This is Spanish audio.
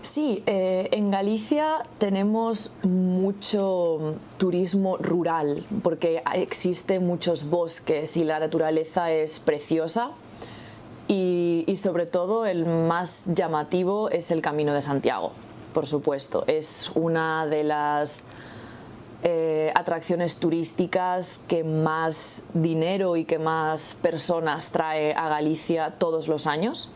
Sí, eh, en Galicia tenemos mucho turismo rural porque existen muchos bosques y la naturaleza es preciosa y, sobre todo el más llamativo es el Camino de Santiago, por supuesto. Es una de las eh, atracciones turísticas que más dinero y que más personas trae a Galicia todos los años